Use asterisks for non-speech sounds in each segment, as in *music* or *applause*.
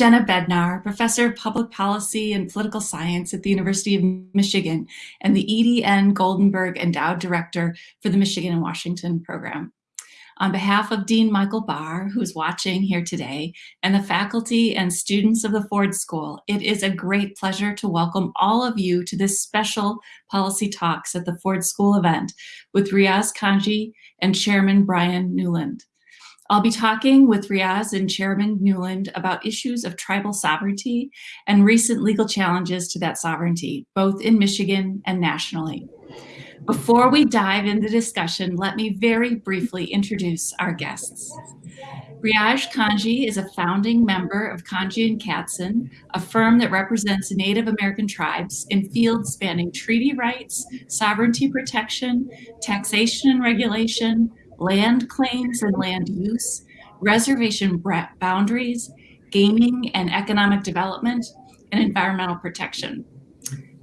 Jenna Bednar, Professor of Public Policy and Political Science at the University of Michigan and the Edie N. Goldenberg Endowed Director for the Michigan and Washington Program. On behalf of Dean Michael Barr, who's watching here today, and the faculty and students of the Ford School, it is a great pleasure to welcome all of you to this special Policy Talks at the Ford School event with Riaz Kanji and Chairman Bryan Newland. I'll be talking with Riaz and Chairman Newland about issues of tribal sovereignty and recent legal challenges to that sovereignty, both in Michigan and nationally. Before we dive into the discussion, let me very briefly introduce our guests. Riaz Kanji is a founding member of Kanji and Katzen, a firm that represents Native American tribes in fields spanning treaty rights, sovereignty protection, taxation and regulation, land claims and land use, reservation boundaries, gaming and economic development, and environmental protection.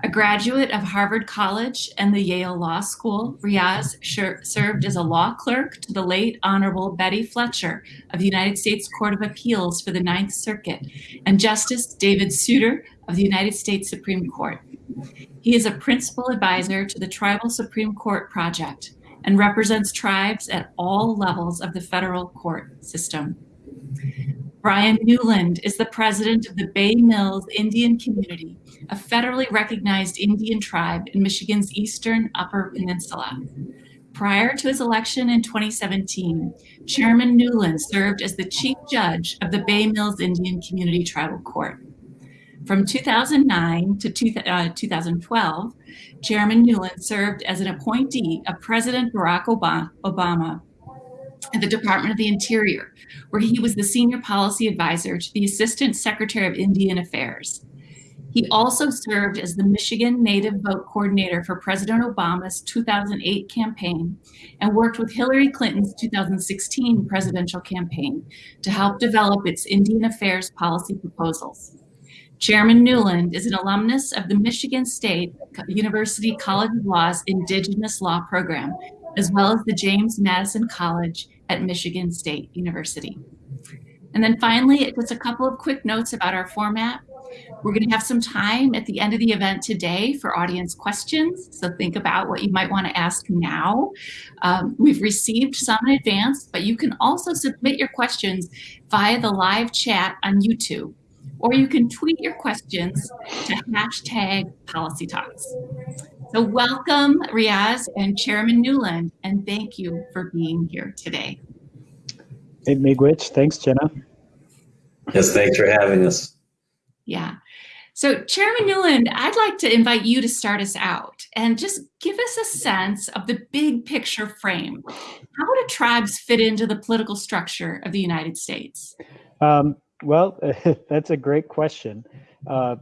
A graduate of Harvard College and the Yale Law School, Riaz served as a law clerk to the late Honorable Betty Fletcher of the United States Court of Appeals for the Ninth Circuit and Justice David Souter of the United States Supreme Court. He is a principal advisor to the Tribal Supreme Court Project, and represents tribes at all levels of the federal court system. Bryan Newland is the president of the Bay Mills Indian Community, a federally recognized Indian tribe in Michigan's eastern Upper Peninsula. Prior to his election in 2017, Chairman Newland served as the chief judge of the Bay Mills Indian Community Tribal Court. From 2009 to two, uh, 2012, Chairman Newland served as an appointee of President Barack Obama at the Department of the Interior, where he was the senior policy advisor to the Assistant Secretary of Indian Affairs. He also served as the Michigan Native Vote Coordinator for President Obama's 2008 campaign and worked with Hillary Clinton's 2016 presidential campaign to help develop its Indian Affairs policy proposals. Chairman Newland is an alumnus of the Michigan State University College of Law's Indigenous Law program, as well as the James Madison College at Michigan State University. And then finally, just a couple of quick notes about our format. We're going to have some time at the end of the event today for audience questions. So think about what you might want to ask now. Um, we've received some in advance, but you can also submit your questions via the live chat on YouTube or you can tweet your questions to hashtag policy talks. So welcome Riaz and Chairman Newland, and thank you for being here today. Hey, Miigwech, thanks Jenna. Yes, thanks for having us. Yeah. So Chairman Newland, I'd like to invite you to start us out and just give us a sense of the big picture frame. How do tribes fit into the political structure of the United States? Um, well, *laughs* that's a great question. Uh,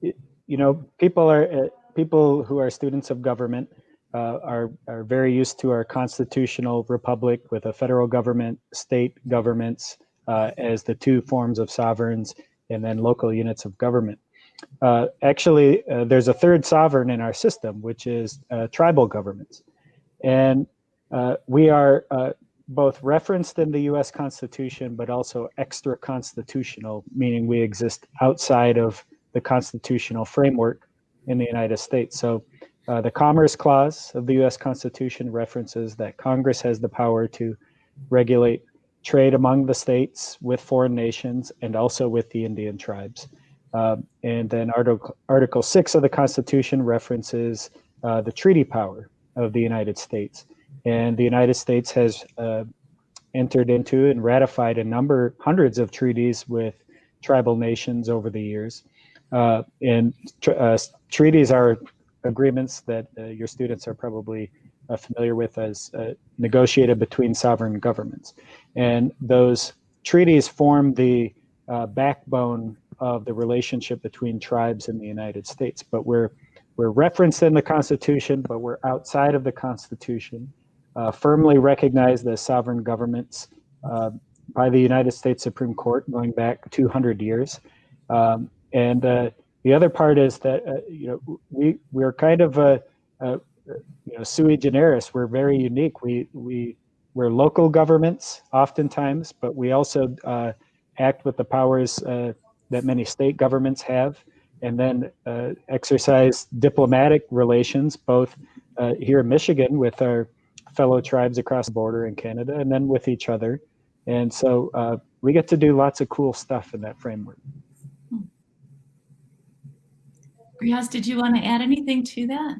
you know, people are uh, people who are students of government uh, are are very used to our constitutional republic with a federal government, state governments uh, as the two forms of sovereigns, and then local units of government. Uh, actually, uh, there's a third sovereign in our system, which is tribal governments, and we are both referenced in the US Constitution, but also extra constitutional, meaning we exist outside of the constitutional framework in the United States. So uh, the Commerce Clause of the US Constitution references that Congress has the power to regulate trade among the states with foreign nations and also with the Indian tribes. Uh, and then Article, Article 6 of the Constitution references uh, the treaty power of the United States. And the United States has uh, entered into and ratified a number, hundreds of treaties with tribal nations over the years. Uh, and tr uh, treaties are agreements that uh, your students are probably uh, familiar with as uh, negotiated between sovereign governments. And those treaties form the backbone of the relationship between tribes in the United States. But we're, we're referenced in the Constitution, but we're outside of the Constitution uh, firmly recognized as sovereign governments uh, by the United States Supreme Court going back 200 years. Um, and uh, the other part is that uh, you know we we're kind of a, a, you know sui generis. We're very unique. We we we're local governments oftentimes, but we also uh, act with the powers uh, that many state governments have, and then exercise diplomatic relations, both here in Michigan with our fellow tribes across the border in Canada, and then with each other. And so uh, we get to do lots of cool stuff in that framework. Riaz, did you want to add anything to that?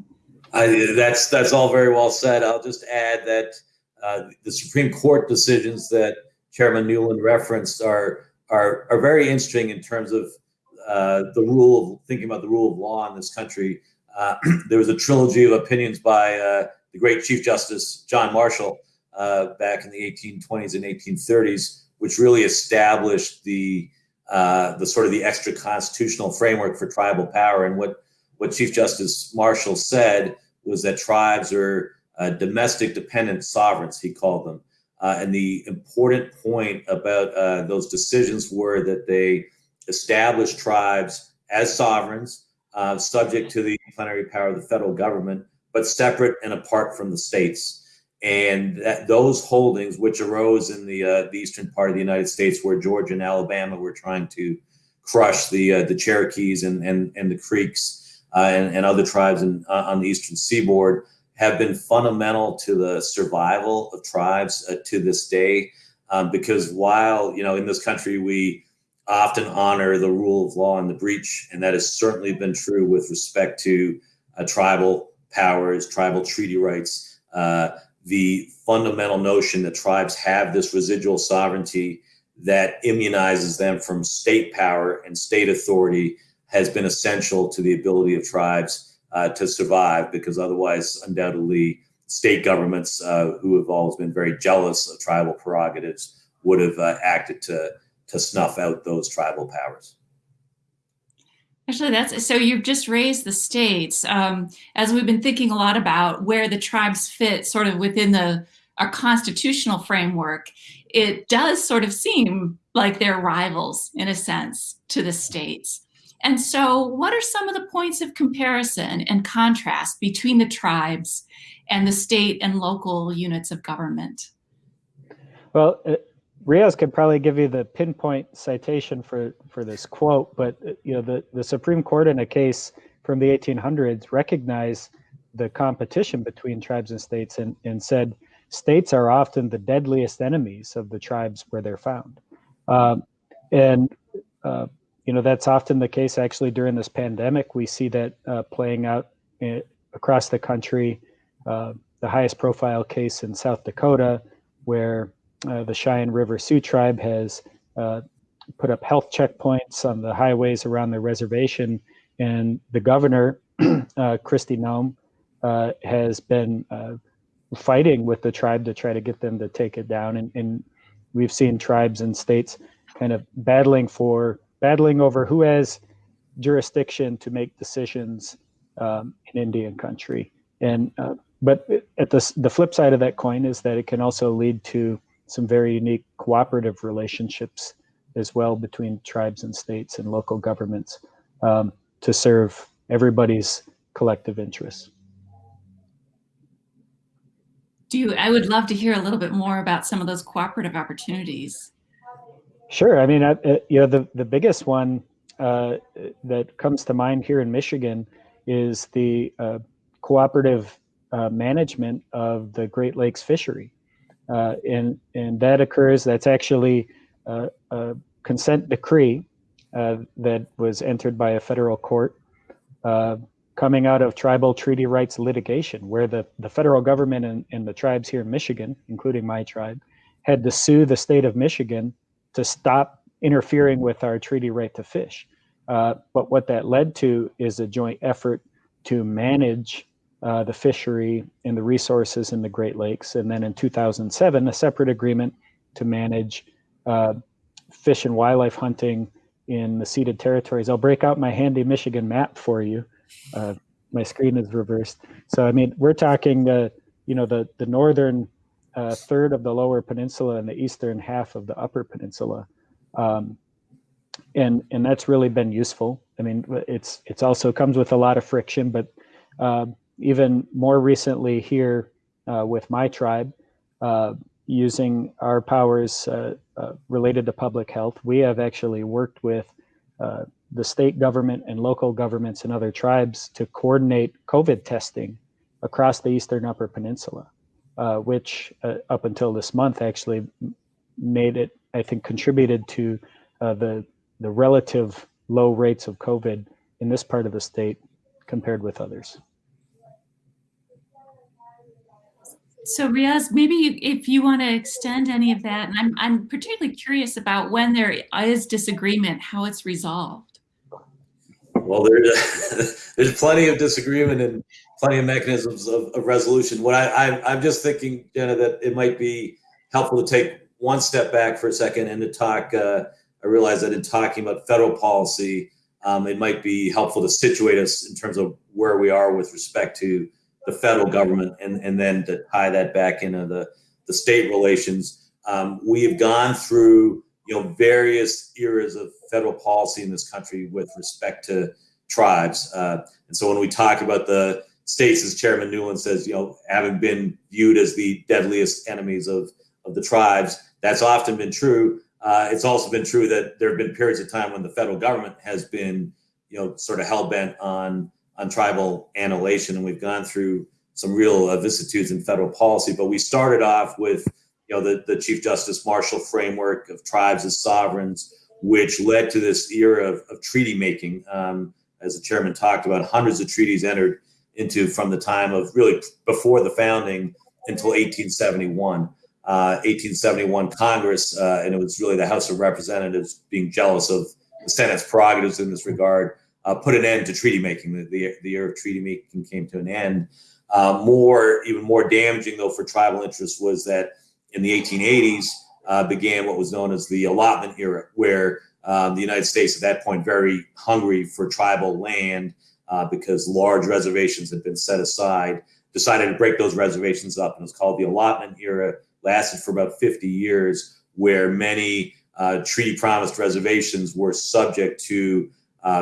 I, that's that's all very well said. I'll just add that uh, the Supreme Court decisions that Chairman Newland referenced are are are very interesting in terms of uh, the rule of thinking about the rule of law in this country. Uh, *clears throat* there was a trilogy of opinions by uh, the great Chief Justice John Marshall uh, back in the 1820s and 1830s, which really established the uh, the sort of the extra constitutional framework for tribal power. And what what Chief Justice Marshall said was that tribes are uh, domestic dependent sovereigns, he called them. Uh, and the important point about uh, those decisions were that they established tribes as sovereigns, uh, subject to the plenary power of the federal government, but separate and apart from the states. And that, those holdings, which arose in the, uh, the eastern part of the United States, where Georgia and Alabama were trying to crush the uh, the Cherokees and and, and the Creeks and, and other tribes in, on the eastern seaboard, have been fundamental to the survival of tribes uh, to this day. Um, because while you know in this country we often honor the rule of law and the breach, and that has certainly been true with respect to uh, tribal powers, tribal treaty rights. Uh, the fundamental notion that tribes have this residual sovereignty that immunizes them from state power and state authority has been essential to the ability of tribes uh, to survive because otherwise, undoubtedly, state governments uh, who have always been very jealous of tribal prerogatives would have uh, acted to to snuff out those tribal powers. Actually, that's so you've just raised the states. Um, as we've been thinking a lot about where the tribes fit sort of within the our constitutional framework, it does sort of seem like they're rivals in a sense to the states. And so, what are some of the points of comparison and contrast between the tribes and the state and local units of government? Well, Riaz could probably give you the pinpoint citation for, for this quote, but uh, you know the, the Supreme Court in a case from the 1800s recognized the competition between tribes and states and, and said states are often the deadliest enemies of the tribes where they're found. Um, and uh, you know that's often the case actually during this pandemic we see that uh, playing out in, eh, across the country uh, the highest profile case in south dakota where uh, the cheyenne river sioux tribe has uh, put up health checkpoints on the highways around the reservation and the governor *clears throat* uh, kristi noem uh, has been fighting with the tribe to try to get them to take it down and, and we've seen tribes and states kind of battling for battling over who has jurisdiction to make decisions um, in Indian country. And uh, but at the the flip side of that coin is that it can also lead to some very unique cooperative relationships as well between tribes and states and local governments um, to serve everybody's collective interests. Do you, I would love to hear a little bit more about some of those cooperative opportunities. Sure. I mean, uh, you know, the, the biggest one uh, that comes to mind here in Michigan is the uh, cooperative uh, management of the Great Lakes fishery. Uh, and, and that occurs, that's actually a, a consent decree uh, that was entered by a federal court coming out of tribal treaty rights litigation, where the, the federal government and, and the tribes here in Michigan, including my tribe, had to sue the state of Michigan to stop interfering with our treaty right to fish. Uh, but what that led to is a joint effort to manage uh, the fishery and the resources in the Great Lakes. And then in 2007, a separate agreement to manage uh, fish and wildlife hunting in the ceded territories. I'll break out my handy Michigan map for you. Uh, my screen is reversed. So, I mean, we're talking, uh, you know, the, the northern a third of the lower peninsula and the eastern half of the upper peninsula. Um, and and that's really been useful. I mean, it's it's also comes with a lot of friction, but uh, even more recently here uh, with my tribe, uh, using our powers uh, uh, related to public health, we have actually worked with uh, the state government and local governments and other tribes to coordinate COVID testing across the Eastern Upper Peninsula, which up until this month actually made it, I think, contributed to the the relative low rates of COVID in this part of the state compared with others. So Riaz, maybe if you want to extend any of that, and I'm, I'm particularly curious about when there is disagreement, how it's resolved. Well, there's, *laughs* there's plenty of disagreement and plenty of mechanisms of, of resolution. What I, I, I'm just thinking, Jenna, that it might be helpful to take one step back for a second and to talk. Uh, I realize that in talking about federal policy, um, it might be helpful to situate us in terms of where we are with respect to the federal government and, and then to tie that back into the, the state relations. Um, we have gone through you know various eras of federal policy in this country with respect to tribes. Uh, and so when we talk about the states, as Chairman Newland says, you know, having been viewed as the deadliest enemies of, of the tribes, that's often been true. Uh, it's also been true that there have been periods of time when the federal government has been, you know, sort of hell bent on on tribal annihilation, and we've gone through some real uh, vicissitudes in federal policy. But we started off with, you know, the, the Chief Justice Marshall framework of tribes as sovereigns, which led to this era of, of treaty making. Um, as the chairman talked about, hundreds of treaties entered into from the time of really before the founding until 1871. Uh, 1871 Congress, uh, and it was really the House of Representatives being jealous of the Senate's prerogatives in this regard, uh, put an end to treaty making. The, the, the era of treaty making came to an end. Uh, more, even more damaging though for tribal interests was that in the 1880s uh, began what was known as the allotment era, where um, the United States at that point very hungry for tribal land uh, because large reservations had been set aside, decided to break those reservations up, and it was called the allotment era. Lasted for about 50 years, where many uh, treaty promised reservations were subject to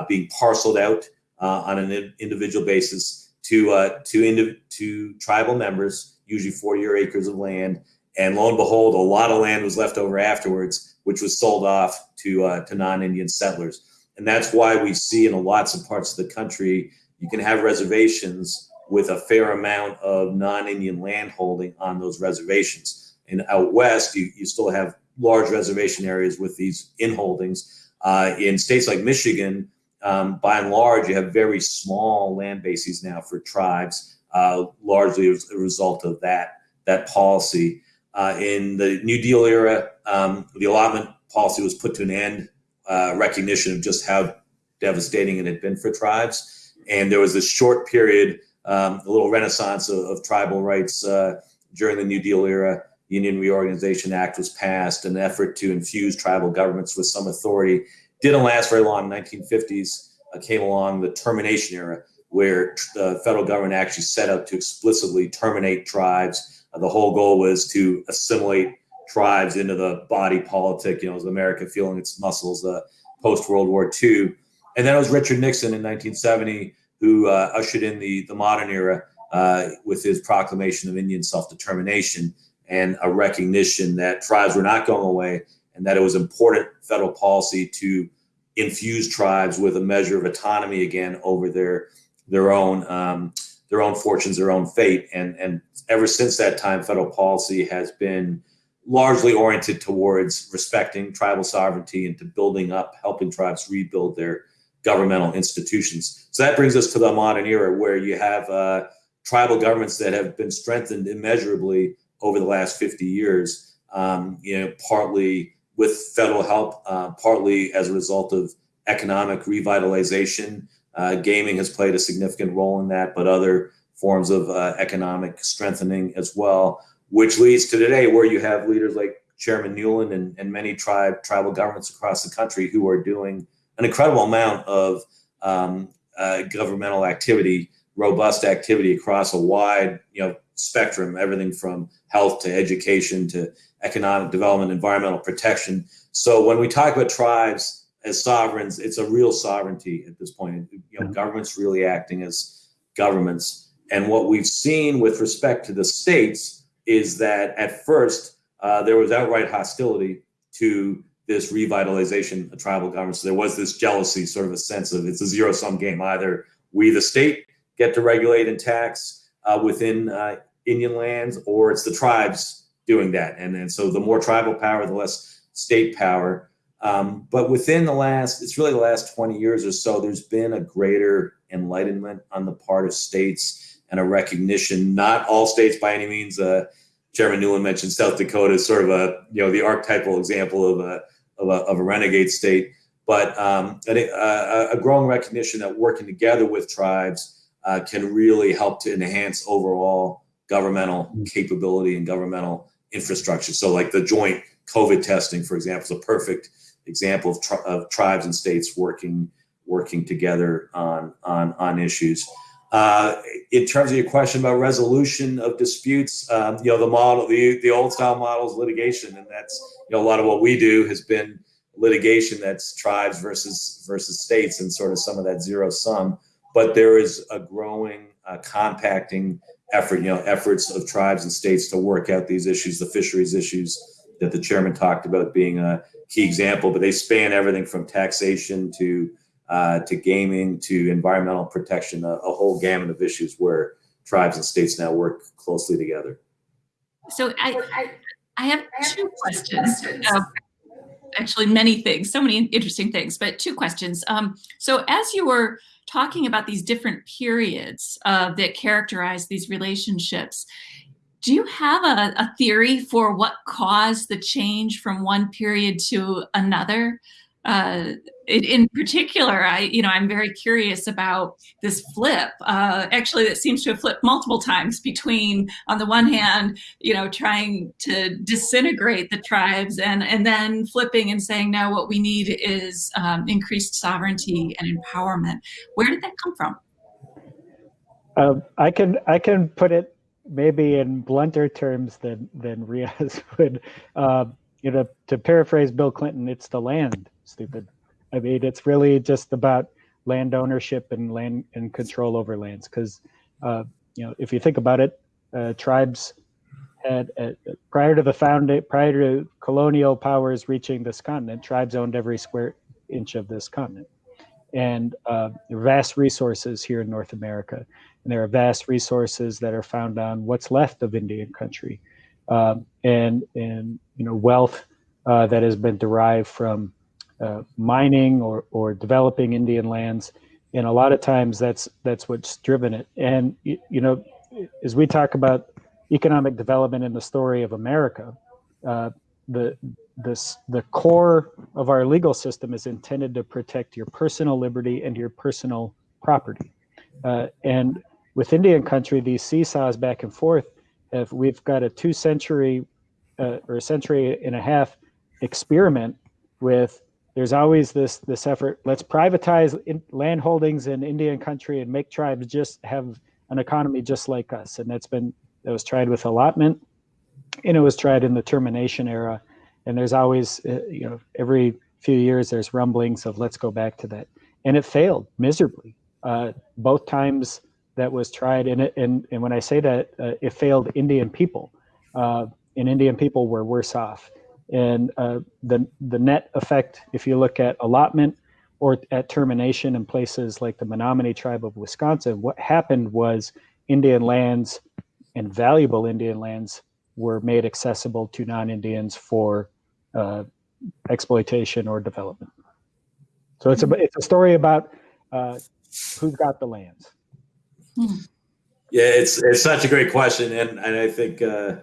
being parceled out uh, on an individual basis to uh, to to tribal members, usually 40 or acres of land. And lo and behold, a lot of land was left over afterwards, which was sold off to uh, to non-Indian settlers. And that's why we see in lots of parts of the country, you can have reservations with a fair amount of non-Indian land holding on those reservations. And out west, you, you still have large reservation areas with these inholdings. Uh, in states like Michigan, um, by and large, you have very small land bases now for tribes, uh, largely as a result of that that policy. Uh, in the New Deal era, um, the allotment policy was put to an end, uh, recognition of just how devastating it had been for tribes. And there was this short period, um, a little renaissance of, of tribal rights uh, during the New Deal era. The Indian Reorganization Act was passed, an effort to infuse tribal governments with some authority. Didn't last very long. 1950s uh, came along the termination era, where the federal government actually set out to explicitly terminate tribes. Uh, the whole goal was to assimilate tribes into the body politic. You know, as America feeling its muscles uh, post World War II, and then it was Richard Nixon in 1970 who uh, ushered in the the modern era uh, with his proclamation of Indian self determination and a recognition that tribes were not going away and that it was important federal policy to infuse tribes with a measure of autonomy again over their their own um, their own fortunes, their own fate. And and ever since that time, federal policy has been largely oriented towards respecting tribal sovereignty and to building up, helping tribes rebuild their governmental institutions. So that brings us to the modern era where you have uh, tribal governments that have been strengthened immeasurably over the last 50 years, um, you know, partly with federal help, uh, partly as a result of economic revitalization. Uh, gaming has played a significant role in that, but other forms of uh, economic strengthening as well, which leads to today where you have leaders like Chairman Newland and, and many tribe tribal governments across the country who are doing an incredible amount of um, uh, governmental activity, robust activity across a wide, you know, spectrum, everything from health to education to economic development, environmental protection. So when we talk about tribes as sovereigns, it's a real sovereignty at this point. You know, mm-hmm. governments really acting as governments. And what we've seen with respect to the states is that at first uh, there was outright hostility to this revitalization of tribal governments. So there was this jealousy, sort of a sense of it's a zero sum game. Either we, the state, get to regulate and tax uh, within uh, Indian lands, or it's the tribes doing that. And, and so the more tribal power, the less state power. Um, but within the last, it's really the last 20 years or so, there's been a greater enlightenment on the part of states and a recognition, not all states by any means. Uh, Chairman Newland mentioned South Dakota as sort of a, you know, the archetypal example of a, of a, of a renegade state, but um, a, a, growing recognition that working together with tribes uh, can really help to enhance overall governmental capability and governmental infrastructure. So like the joint COVID testing, for example, is a perfect example of, tri of tribes and states working working together on on on issues. Uh, in terms of your question about resolution of disputes, um, you know the model, the the old style model is litigation, and that's you know a lot of what we do has been litigation that's tribes versus versus states, and sort of some of that zero sum. But there is a growing uh, compacting effort, you know, efforts of tribes and states to work out these issues, the fisheries issues that the chairman talked about being a key example, but they span everything from taxation to uh, to gaming to environmental protection, a, a, whole gamut of issues where tribes and states now work closely together. So I, I have two questions. Uh, actually, many things, so many interesting things, but two questions. Um, so as you were talking about these different periods uh, that characterize these relationships, do you have a, a, theory for what caused the change from one period to another? Uh, in particular, I, you know, I'm very curious about this flip. Uh, actually, that seems to have flipped multiple times between, on the one hand, you know, trying to disintegrate the tribes, and and then flipping and saying, no, what we need is um, increased sovereignty and empowerment. Where did that come from? Uh, I can I can put it maybe in blunter terms than than Riaz *laughs* would. Uh, you know, to paraphrase Bill Clinton, it's the land stupid. I mean, it's really just about land ownership and land and control over lands. Because, uh, you know, if you think about it, uh, tribes had uh, prior to the founding, prior to colonial powers reaching this continent, tribes owned every square inch of this continent, and uh, there are vast resources here in North America, and there are vast resources that are found on what's left of Indian country, um, and and you know wealth uh, that has been derived from uh, mining or, or developing Indian lands. And a lot of times that's that's what's driven it. And you, know, as we talk about economic development in the story of America, uh, the this the core of our legal system is intended to protect your personal liberty and your personal property. Uh, and with Indian country, these seesaws back and forth, if we've got a two century uh, or a century and a half experiment with there's always this this effort. Let's privatize in, land holdings in Indian country and make tribes just have an economy just like us. And that's been that was tried with allotment, and it was tried in the termination era. And there's always uh, you know every few years there's rumblings of let's go back to that, and it failed miserably. Uh, both times that was tried, and it, and and when I say that uh, it failed Indian people, uh, and Indian people were worse off and uh, the the net effect, if you look at allotment or at termination in places like the Menominee tribe of Wisconsin, what happened was Indian lands and valuable Indian lands were made accessible to non-Indians for uh, exploitation or development. So it's a it's a story about uh, who's got the lands. Yeah, it's it's such a great question, and and I think uh,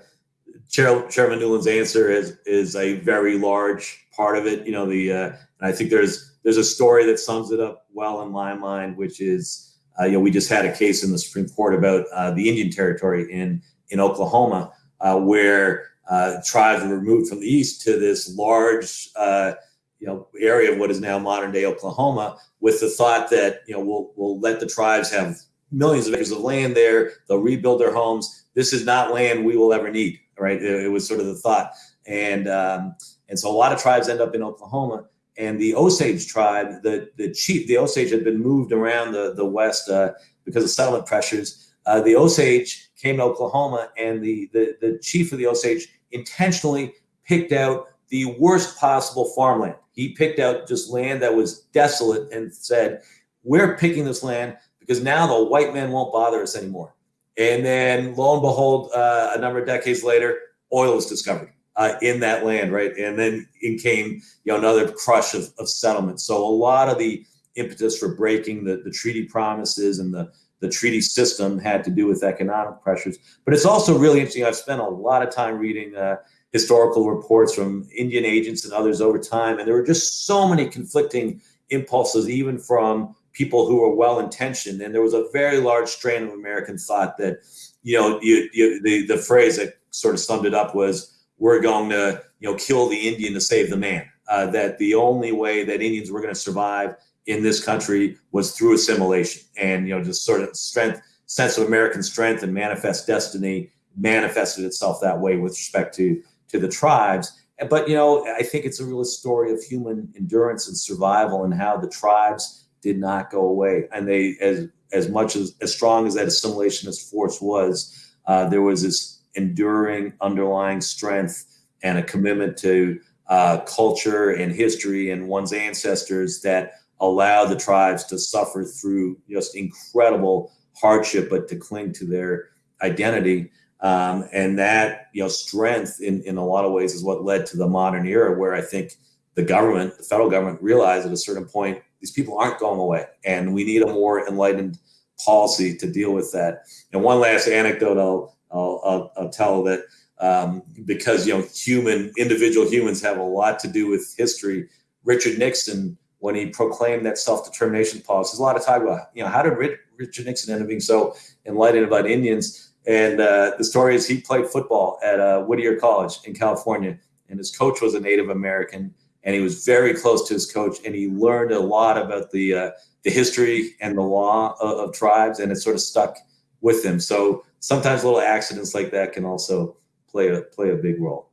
Chair, Chairman Newland's answer is is a very large part of it. You know, the uh, I think there's there's a story that sums it up well in my mind, which is uh, you know we just had a case in the Supreme Court about uh, the Indian Territory in in Oklahoma, uh, where uh, tribes were moved from the east to this large uh, you know area of what is now modern day Oklahoma, with the thought that you know we'll we'll let the tribes have millions of acres of land there. They'll rebuild their homes. This is not land we will ever need right? It, it was sort of the thought, and um, and so a lot of tribes end up in Oklahoma. And the Osage tribe, the the chief, the Osage had been moved around the the west uh, because of settlement pressures. Uh, the Osage came to Oklahoma, and the, the the chief of the Osage intentionally picked out the worst possible farmland. He picked out just land that was desolate and said, We're picking this land because now the white man won't bother us anymore. And then lo and behold, uh, a number of decades later, oil was discovered uh, in that land, right? And then in came you know another crush of, of settlement. So a lot of the impetus for breaking the, the treaty promises and the the treaty system had to do with economic pressures. But it's also really interesting. I've spent a lot of time reading uh, historical reports from Indian agents and others over time, and there were just so many conflicting impulses, even from people who were well intentioned. And there was a very large strain of American thought that, you know, you, you, the the phrase that sort of summed it up was we're going to you know kill the Indian to save the man. Uh, that the only way that Indians were going to survive in this country was through assimilation, and you know just sort of strength, sense of American strength and manifest destiny manifested itself that way with respect to to the tribes. But you know, I think it's a real story of human endurance and survival, and how the tribes did not go away, and they as as much as as strong as that assimilationist force was, uh, there was this enduring underlying strength and a commitment to uh, culture and history and one's ancestors that allowed the tribes to suffer through just incredible hardship, but to cling to their identity. Um, and that you know strength in, in a lot of ways is what led to the modern era where I think the government, the federal government realized at a certain point, these people aren't going away and we need a more enlightened policy to deal with that. And one last anecdote I'll I'll, I'll, I'll tell that um, because you know human individual humans have a lot to do with history. Richard Nixon, when he proclaimed that self-determination policy, there's a lot of talk about you know how did Richard Nixon end up being so enlightened about Indians. And uh, the story is he played football at uh, Whittier College in California, and his coach was a Native American, and he was very close to his coach, and he learned a lot about the uh, the history and the law of, of tribes, and it sort of stuck with him. So sometimes little accidents like that can also play a play a big role.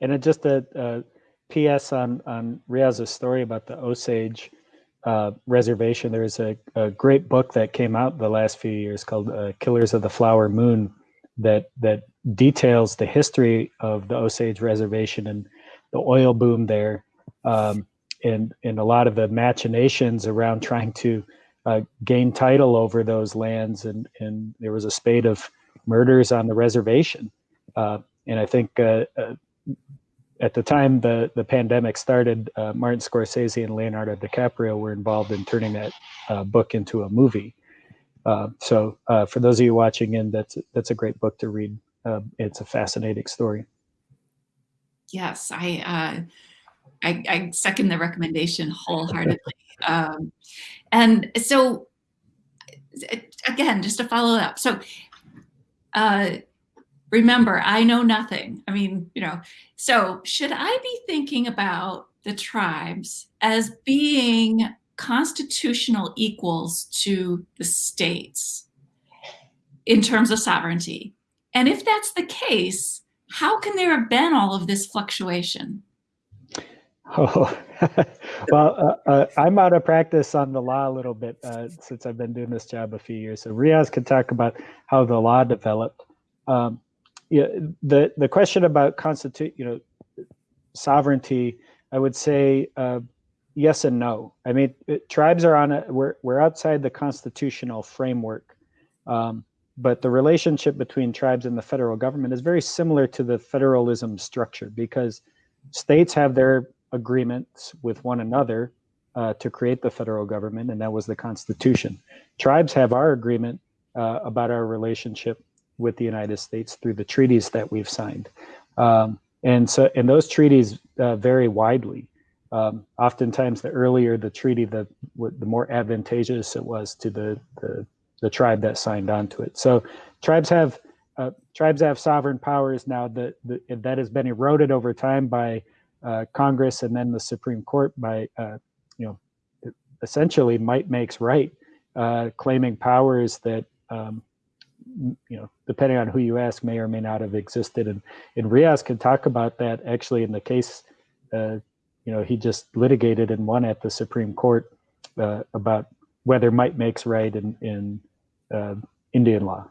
And just a, a PS on on Riaz's story about the Osage uh, reservation. There's a, a, great book that came out the last few years called uh, "Killers of the Flower Moon," that that details the history of the Osage reservation and the oil boom there, um, and and a lot of the machinations around trying to uh, gain title over those lands, and and there was a spate of murders on the reservation. Uh, and I think uh, uh at the time the the pandemic started, uh, Martin Scorsese and Leonardo DiCaprio were involved in turning that uh, book into a movie. so for those of you watching in, that's that's a great book to read. it's a fascinating story. Yes, I uh, I, I second the recommendation wholeheartedly. Um, and so, again, just to follow up. So, uh, remember, I know nothing. I mean, you know, so should I be thinking about the tribes as being constitutional equals to the states in terms of sovereignty? And if that's the case, how can there have been all of this fluctuation? *laughs* Oh, *laughs* well, uh, uh, I'm out of practice on the law a little bit uh, since I've been doing this job a few years. So Riaz can talk about how the law developed. Um, yeah, the the question about constitute, you know, sovereignty, I would say uh, yes and no. I mean, it, tribes are on a we're we're outside the constitutional framework, um, but the relationship between tribes and the federal government is very similar to the federalism structure because states have their agreements with one another uh, to create the federal government, and that was the Constitution. Tribes have our agreement uh, about our relationship with the United States through the treaties that we've signed, um, and so and those treaties uh, vary widely. Um, oftentimes, the earlier the treaty, the the more advantageous it was to the the, the tribe that signed on to it. So, tribes have uh, tribes have sovereign powers now that that has been eroded over time by uh, Congress and then the Supreme Court by, uh, you know, essentially might makes right, uh, claiming powers that, um, you know, depending on who you ask, may or may not have existed. And, and Riaz can talk about that actually in the case, uh, you know, he just litigated and won at the Supreme Court uh, about whether might makes right in, in uh, Indian law.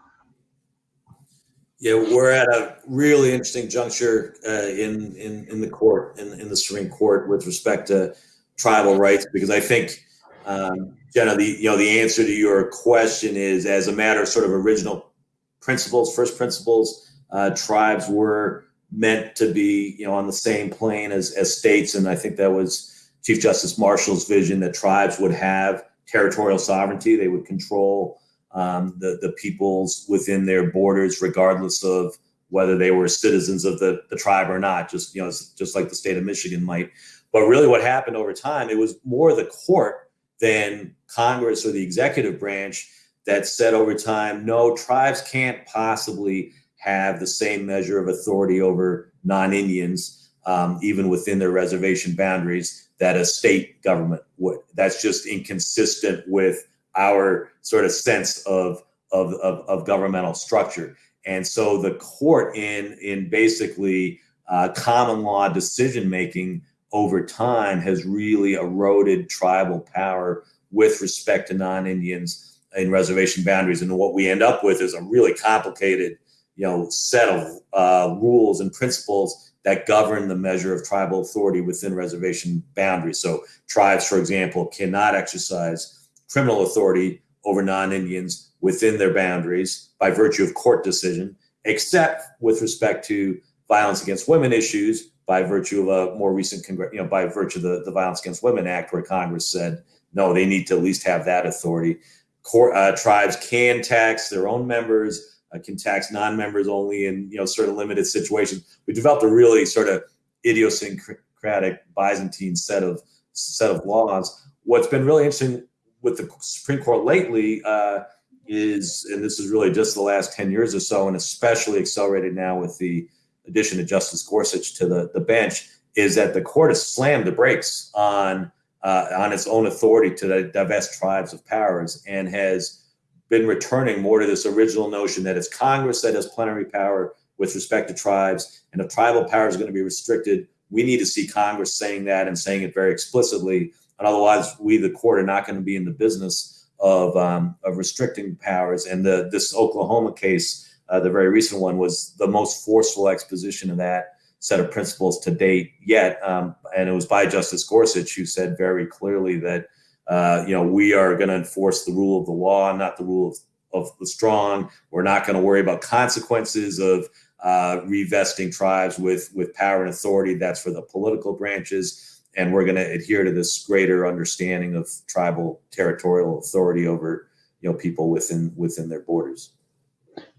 Yeah, we're at a really interesting juncture uh, in, in in the court in, in the Supreme Court with respect to tribal rights because I think um, Jenna, the you know the answer to your question is as a matter of sort of original principles, first principles, uh, tribes were meant to be you know on the same plane as as states, and I think that was Chief Justice Marshall's vision that tribes would have territorial sovereignty, they would control um, the the peoples within their borders, regardless of whether they were citizens of the, the tribe or not. Just you know, just like the state of Michigan might. But really, what happened over time, it was more the court than Congress or the executive branch that said over time, no, tribes can't possibly have the same measure of authority over non-Indians, um, even within their reservation boundaries, that a state government would. That's just inconsistent with our sort of sense of, of, of, of governmental structure. And so the court in, in basically uh, common law decision making over time has really eroded tribal power with respect to non-Indians in reservation boundaries. And what we end up with is a really complicated, you know, set of uh, rules and principles that govern the measure of tribal authority within reservation boundaries. So tribes, for example, cannot exercise criminal authority over non-Indians within their boundaries by virtue of court decision, except with respect to violence against women issues by virtue of a more recent, you know, by virtue of the, the Violence Against Women Act, where Congress said, no, they need to at least have that authority. Court, uh, tribes can tax their own members, can tax non-members only in, you know, sort of limited situations. We developed a really sort of idiosyncratic Byzantine set of set of laws. What's been really interesting with the Supreme Court lately uh, is, and this is really just the last 10 years or so, and especially accelerated now with the addition of Justice Gorsuch to the, the bench, is that the court has slammed the brakes on uh, on its own authority to divest tribes of powers and has been returning more to this original notion that it's Congress that has plenary power with respect to tribes, and if tribal power is going to be restricted, we need to see Congress saying that and saying it very explicitly and otherwise we, the court, are not going to be in the business of, um, of restricting powers. And the, this Oklahoma case, uh, the very recent one, was the most forceful exposition of that set of principles to date yet. Um, and it was by Justice Gorsuch who said very clearly that, uh, you know, we are going to enforce the rule of the law, not the rule of, of the strong. We're not going to worry about consequences of uh, revesting tribes with, with power and authority. That's for the political branches and we're going to adhere to this greater understanding of tribal territorial authority over you know people within within their borders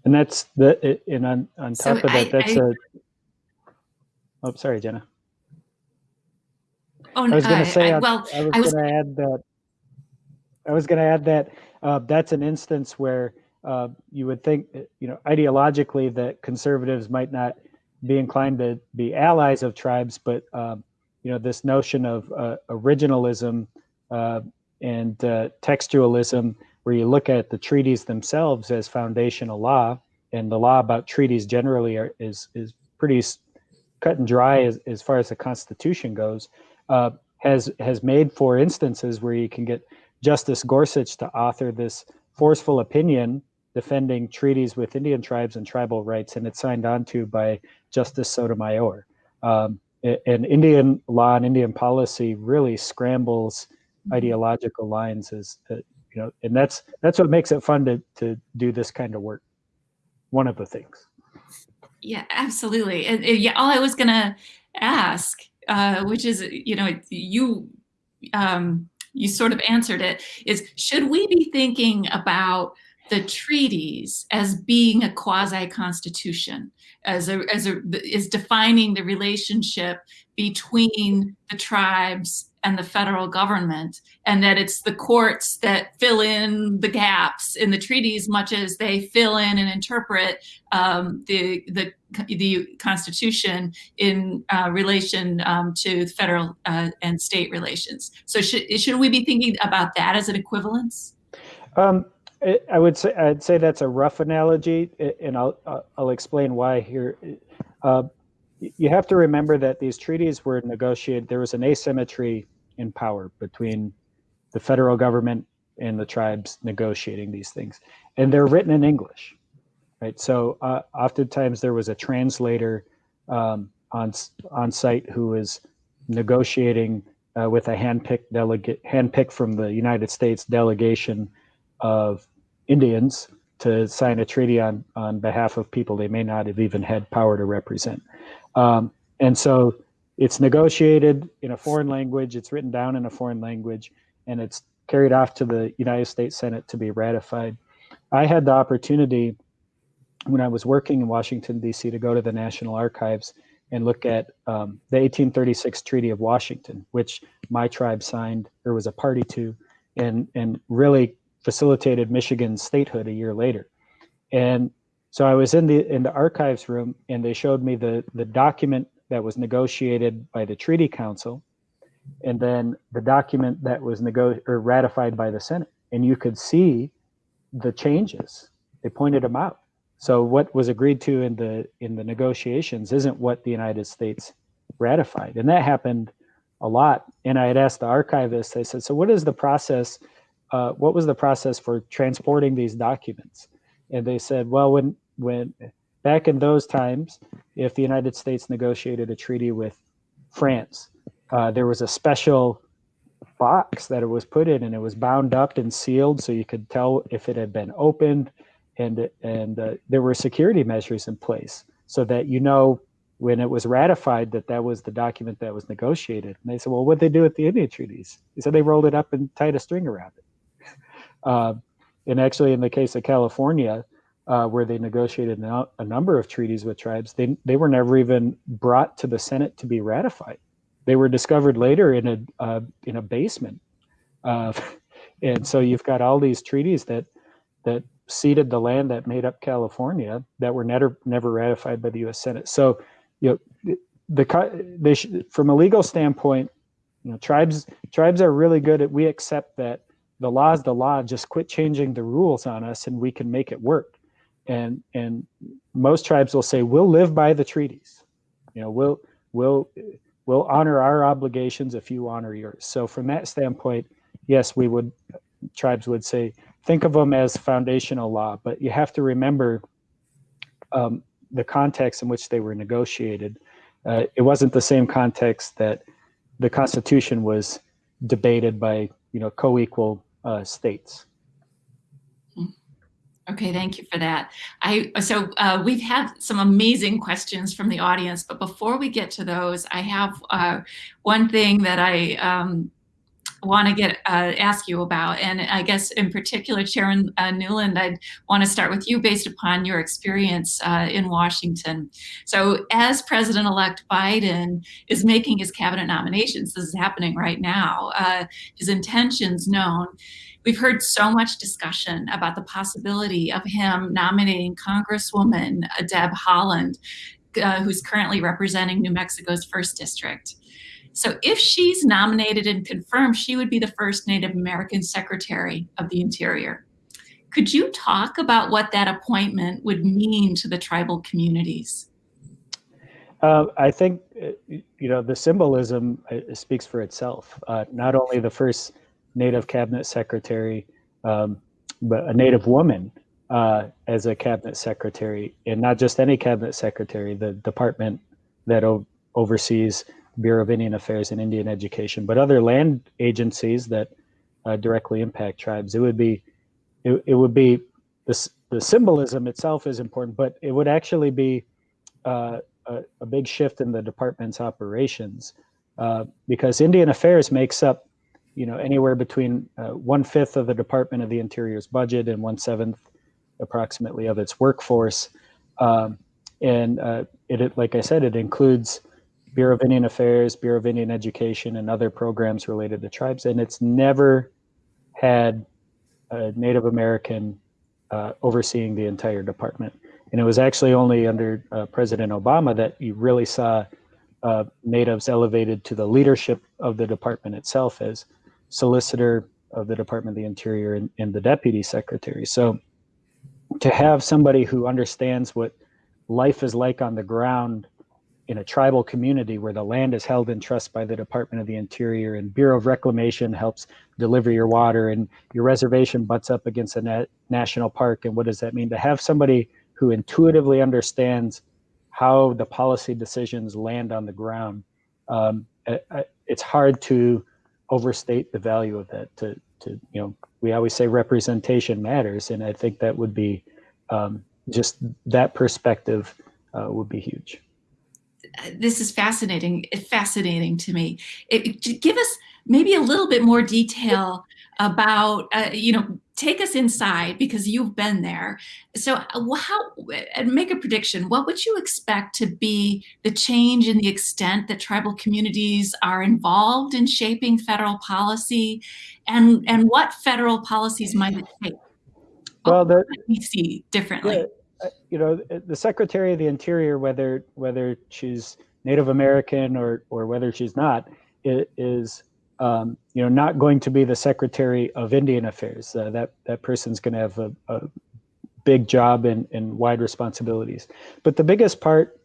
and that's the and on, on top so of that I, that's I, a oh sorry jenna oh i was going to uh, say I, well i was, was going to add that i was going to add that uh, that's an instance where uh, you would think you know ideologically that conservatives might not be inclined to be allies of tribes but um, you know this notion of uh, originalism uh, and uh, textualism where you look at the treaties themselves as foundational law and the law about treaties generally are, is is pretty cut and dry as, as far as the constitution goes uh, has has made for instances where you can get justice gorsuch to author this forceful opinion defending treaties with indian tribes and tribal rights and it's signed on to by justice sotomayor um, and Indian law and Indian policy really scrambles mm-hmm. ideological lines as uh, you know, and that's that's what makes it fun to to do this kind of work. One of the things. Yeah, absolutely. And, and yeah, all I was gonna ask, uh, which is, you know, you um, you sort of answered it, is should we be thinking about the treaties as being a quasi-constitution, as a, as a, is defining the relationship between the tribes and the federal government, and that it's the courts that fill in the gaps in the treaties, much as they fill in and interpret um, the, the the Constitution in uh, relation um, to federal uh, and state relations. So should should we be thinking about that as an equivalence? Um, I would say I'd say that's a rough analogy, and I'll I'll explain why here. Uh, you have to remember that these treaties were negotiated. There was an asymmetry in power between the federal government and the tribes negotiating these things, and they're written in English. right? So uh, oftentimes there was a translator um, on on site who was negotiating uh, with a handpicked delegate, handpicked from the United States delegation of Indians to sign a treaty on on behalf of people they may not have even had power to represent. Um, and so it's negotiated in a foreign language, it's written down in a foreign language, and it's carried off to the United States Senate to be ratified. I had the opportunity when I was working in Washington, D.C., to go to the National Archives and look at um, the 1836 Treaty of Washington, which my tribe signed or was a party to, and, and really facilitated Michigan's statehood a year later. And so I was in the in the archives room, and they showed me the the document that was negotiated by the Treaty Council, and then the document that was or ratified by the Senate. And you could see the changes. They pointed them out. So what was agreed to in the in the negotiations isn't what the United States ratified, and that happened a lot. And I had asked the archivist. I said, "So what is the process? Uh, what was the process for transporting these documents?" And they said, "Well, when when back in those times, if the United States negotiated a treaty with France, uh, there was a special box that it was put in, and it was bound up and sealed, so you could tell if it had been opened." and and uh, there were security measures in place so that you know when it was ratified that that was the document that was negotiated. And they said, well, what they do with the Indian treaties? He said they rolled it up and tied a string around it. *laughs* Uh, and actually, in the case of California, uh, where they negotiated a number of treaties with tribes, they they were never even brought to the Senate to be ratified. They were discovered later in a uh, in a basement. Uh, *laughs* and so you've got all these treaties that that ceded the land that made up California that were never never ratified by the U.S. Senate. So, you know, the they from a legal standpoint, you know, tribes tribes are really good at we accept that the law is the law. Just quit changing the rules on us, and we can make it work. And and most tribes will say we'll live by the treaties. You know, we'll we'll we'll honor our obligations if you honor yours. So from that standpoint, yes, we would tribes would say think of them as foundational law, but you have to remember um, the context in which they were negotiated. Uh, it wasn't the same context that the Constitution was debated by, you know, co-equal uh, states. Okay, thank you for that. I so uh, we've had some amazing questions from the audience, but before we get to those, I have uh, one thing that I um, want to get uh, ask you about, and I guess in particular, Chairman uh, Newland, I'd want to start with you based upon your experience uh, in Washington. So, as President-elect Biden is making his cabinet nominations, this is happening right now. Uh, his intentions known. We've heard so much discussion about the possibility of him nominating Congresswoman Deb Haaland, uh, who's currently representing New Mexico's first district. So if she's nominated and confirmed, she would be the first Native American Secretary of the Interior. Could you talk about what that appointment would mean to the tribal communities? Uh, I think, uh, you know, the symbolism uh, speaks for itself. Uh, not only the first Native Cabinet Secretary, um, but a Native woman uh, as a Cabinet Secretary, and not just any Cabinet Secretary, the department that oversees Bureau of Indian Affairs and Indian Education, but other land agencies that uh, directly impact tribes. It would be, it, it would be the the symbolism itself is important, but it would actually be uh, a, a, big shift in the department's operations uh, because Indian Affairs makes up, you know, anywhere between uh, one fifth of the Department of the Interior's budget and one seventh, approximately, of its workforce. Um, and uh, it, like I said, it includes Bureau of Indian Affairs, Bureau of Indian Education, and other programs related to tribes. And it's never had a Native American uh, overseeing the entire department. And it was actually only under uh, President Obama that you really saw uh, natives elevated to the leadership of the department itself as solicitor of the Department of the Interior and, and the deputy secretary. So to have somebody who understands what life is like on the ground in a tribal community where the land is held in trust by the Department of the Interior and Bureau of Reclamation helps deliver your water and your reservation butts up against a national park. And what does that mean? To have somebody who intuitively understands how the policy decisions land on the ground, um, it's hard to overstate the value of that. To, to you know, we always say representation matters, and I think that would be um, just that perspective uh, would be huge. This is fascinating. Fascinating to me. It, give us maybe a little bit more detail about uh, you know take us inside because you've been there. So uh, how, and make a prediction, what would you expect to be the change in the extent that tribal communities are involved in shaping federal policy and, and what federal policies might it take? Well, the, we see differently. Uh, you know, the Secretary of the Interior, whether whether she's Native American or or whether she's not, is um, you know, not going to be the Secretary of Indian Affairs. Uh, that that person's going to have a, a, big job and, and wide responsibilities. But the biggest part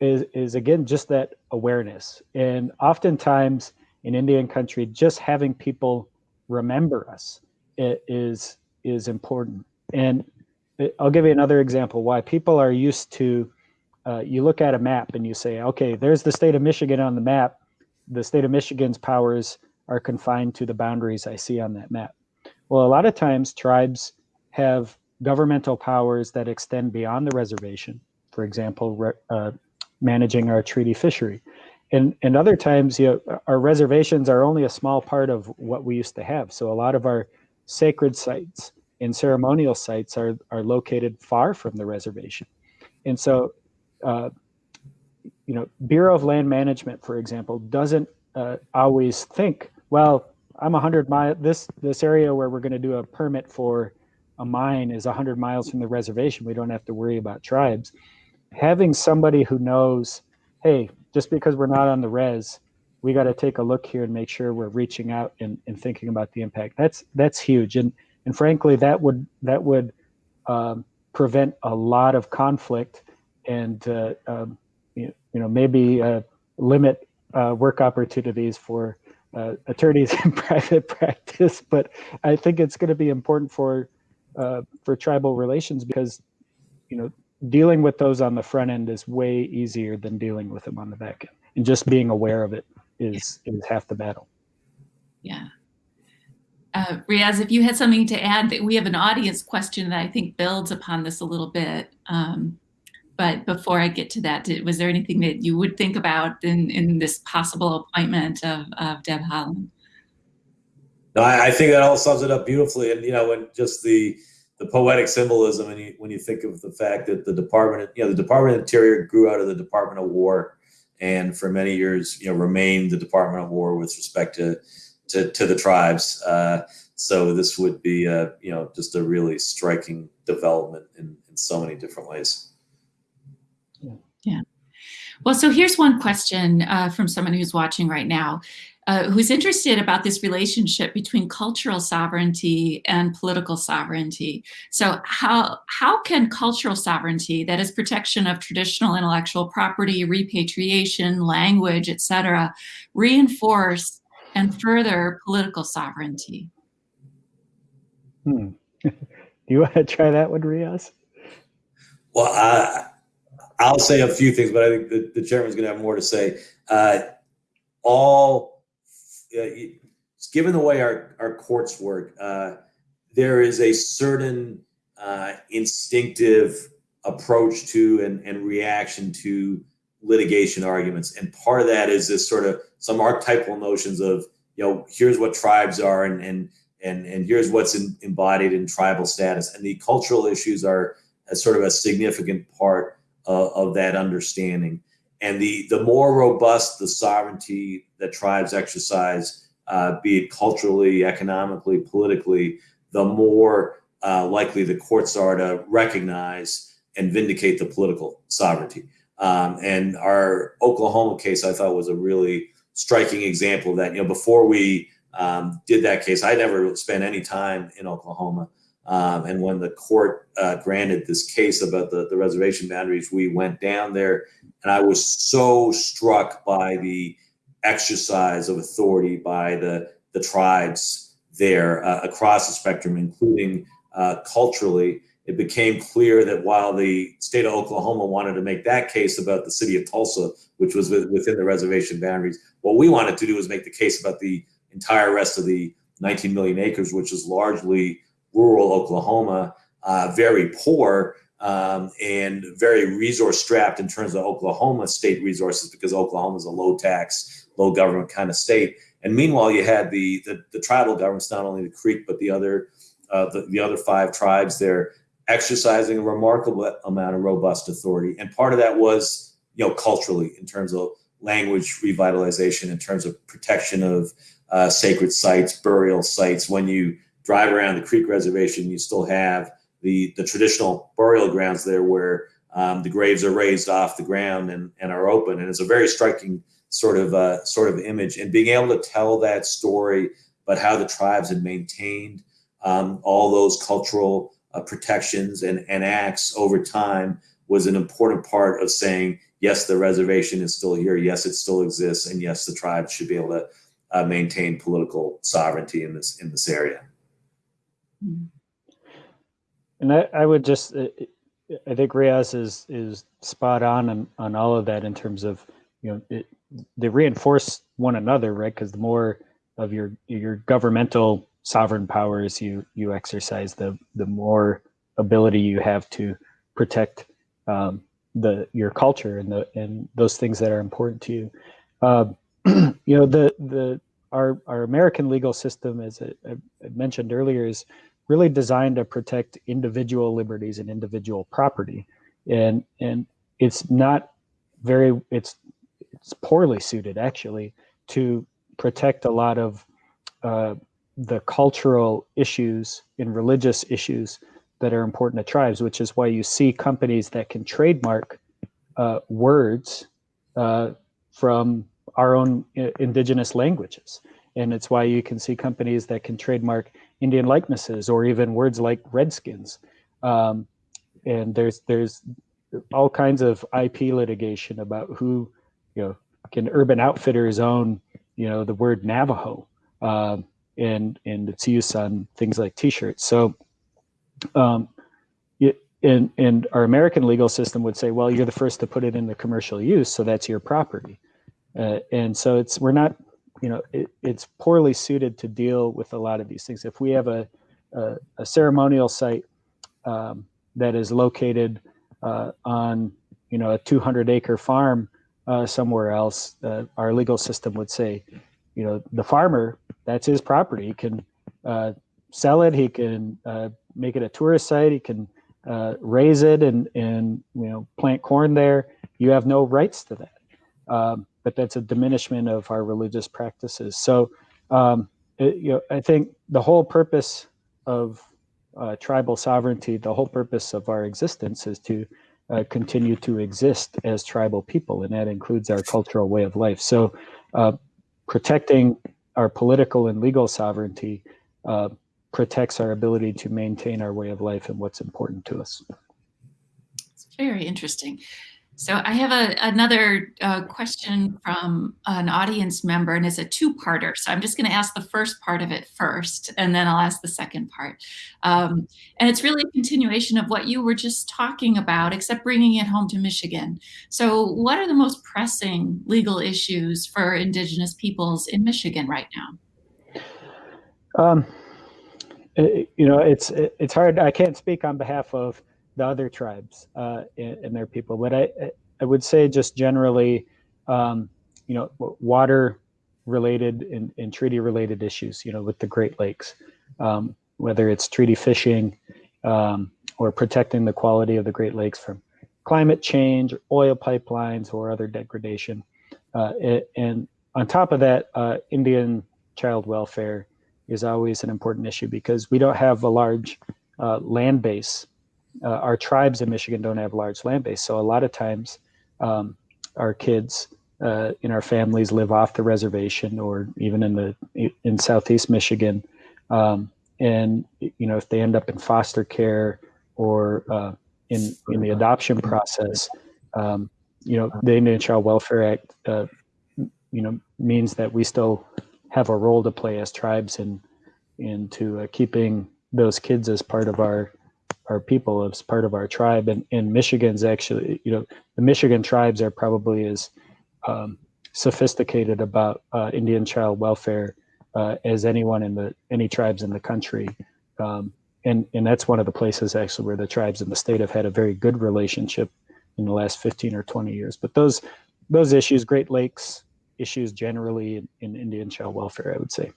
is is again just that awareness. And oftentimes in Indian country, just having people remember us is is important. And I'll give you another example why people are used to. Uh, you look at a map and you say, okay, there's the state of Michigan on the map. The state of Michigan's powers are confined to the boundaries I see on that map. Well, a lot of times tribes have governmental powers that extend beyond the reservation. For example, uh, managing our treaty fishery. And, and other times, you know, our reservations are only a small part of what we used to have. So a lot of our sacred sites and ceremonial sites are, are located far from the reservation. And so, uh, you know, Bureau of Land Management, for example, doesn't uh, always think, well, I'm 100 mile. This this area where we're going to do a permit for a mine is 100 miles from the reservation. We don't have to worry about tribes. Having somebody who knows, hey, just because we're not on the res, we got to take a look here and make sure we're reaching out and, and thinking about the impact. That's that's huge, and and frankly, that would that would um, prevent a lot of conflict and uh, um, you, you know maybe uh, limit uh, work opportunities for uh, attorneys *laughs* in private practice. But I think it's going to be important for uh, for tribal relations because you know dealing with those on the front end is way easier than dealing with them on the back end, and just being aware of it is yeah. is half the battle. Yeah. Uh, Riyaz, if you had something to add, that we have an audience question that I think builds upon this a little bit. Um, but before I get to that, did, was there anything that you would think about in, in this possible appointment of, of Deb Haaland? No, I, I think that all sums it up beautifully. And, you know, when just the, the poetic symbolism and you, when you think of the fact that the department you know the department of interior grew out of the department of war and for many years you know remained the department of war with respect to to, to the tribes uh, so this would be a, you know just a really striking development in, in so many different ways yeah. Well, so here's one question uh, from someone who's watching right now, uh, who's interested about this relationship between cultural sovereignty and political sovereignty. So how, how can cultural sovereignty, that is protection of traditional intellectual property, repatriation, language, et cetera, reinforce and further political sovereignty? Hmm. *laughs* Do you want to try that one, Riyaz? Well, uh, I'll say a few things, but I think the, the chairman's going to have more to say. Uh, all, uh, given the way our, our courts work, uh, there is a certain uh, instinctive approach to and, and reaction to litigation arguments. And part of that is this sort of some archetypal notions of, you know, here's what tribes are and, and, and, and here's what's in, embodied in tribal status. And the cultural issues are a sort of a significant part uh, of that understanding. And the, the more robust the sovereignty that tribes exercise, uh, be it culturally, economically, politically, the more uh, likely the courts are to recognize and vindicate the political sovereignty. Um, and our Oklahoma case, I thought, was a really striking example of that. You know, before we um, did that case, I never spent any time in Oklahoma. Um, and when the court uh, granted this case about the, the reservation boundaries, we went down there, and I was so struck by the exercise of authority by the, the tribes there uh, across the spectrum, including uh, culturally. it became clear that while the state of Oklahoma wanted to make that case about the city of Tulsa, which was within the reservation boundaries, what we wanted to do was make the case about the entire rest of the 19 million acres, which is largely rural Oklahoma, uh, very poor um, and very resource strapped in terms of Oklahoma state resources because Oklahoma is a low tax, low government kind of state. And meanwhile, you had the the, the tribal governments, not only the Creek but the other uh, the, the other five tribes there, exercising a remarkable amount of robust authority. And part of that was, you know, culturally in terms of language revitalization, in terms of protection of uh, sacred sites, burial sites. When you drive around the Creek Reservation, you still have the the traditional burial grounds there where um, the graves are raised off the ground and, and are open. And it's a very striking sort of uh, sort of image. And being able to tell that story, but how the tribes had maintained um, all those cultural uh, protections and, and acts over time was an important part of saying, yes, the reservation is still here. Yes, it still exists. And yes, the tribes should be able to uh, maintain political sovereignty in this in this area. And I, I would just, uh, I think Riyaz is is spot on, on on all of that in terms of you know it, they reinforce one another, right? Because the more of your your governmental sovereign powers you you exercise, the the more ability you have to protect um, the your culture and the and those things that are important to you. Uh, *clears throat* you know the the our our American legal system, as I, I mentioned earlier, is really designed to protect individual liberties and individual property, and and it's not very it's it's poorly suited actually to protect a lot of uh, the cultural issues and religious issues that are important to tribes, which is why you see companies that can trademark uh, words uh, from our own uh, indigenous languages. And it's why you can see companies that can trademark Indian likenesses or even words like Redskins. Um, and there's there's all kinds of IP litigation about who, you know, can Urban Outfitters own, you know, the word Navajo um, and and its use on things like T-shirts. So, um, and and our American legal system would say, well, you're the first to put it into commercial use, so that's your property. Uh, and so it's we're not, you know, it, it's poorly suited to deal with a lot of these things. If we have a a, a ceremonial site um, that is located uh, on, you know, a 200 acre farm uh, somewhere else, uh, our legal system would say, you know, the farmer, that's his property. He can uh, sell it. He can uh, make it a tourist site. He can uh, raise it and and you know plant corn there. You have no rights to that. Um, but that's a diminishment of our religious practices. So, um, it, you know, I think the whole purpose of uh, tribal sovereignty, the whole purpose of our existence is to uh, continue to exist as tribal people, and that includes our cultural way of life. So, uh, protecting our political and legal sovereignty uh, protects our ability to maintain our way of life and what's important to us. It's very interesting. So I have a, another uh, question from an audience member, and it's a two-parter. So I'm just going to ask the first part of it first, and then I'll ask the second part. Um, and it's really a continuation of what you were just talking about, except bringing it home to Michigan. So what are the most pressing legal issues for Indigenous peoples in Michigan right now? Um, it, you know, it's it's hard. I can't speak on behalf of the other tribes uh, and, and, their people. But I, I would say just generally, um, you know, water related and, and, treaty related issues, you know, with the Great Lakes, um, whether it's treaty fishing um, or protecting the quality of the Great Lakes from climate change, oil pipelines, or other degradation. Uh, and on top of that, uh, Indian child welfare is always an important issue because we don't have a large uh, land base uh, our tribes in Michigan don't have large land base. So a lot of times um, our kids uh, in our families live off the reservation or even in the in Southeast Michigan. Um, and you know if they end up in foster care or uh, in in the adoption process, um, you know the Indian Child Welfare Act, uh, you know means that we still have a role to play as tribes in into uh, keeping those kids as part of our our people as part of our tribe. And, and Michigan's actually, you know, the Michigan tribes are probably as um, sophisticated about uh, Indian child welfare uh, as anyone in the any tribes in the country. Um, and and that's one of the places actually where the tribes in the state have had a very good relationship in the last 15 or 20 years. But those those issues, Great Lakes issues generally in, in Indian child welfare, I would say.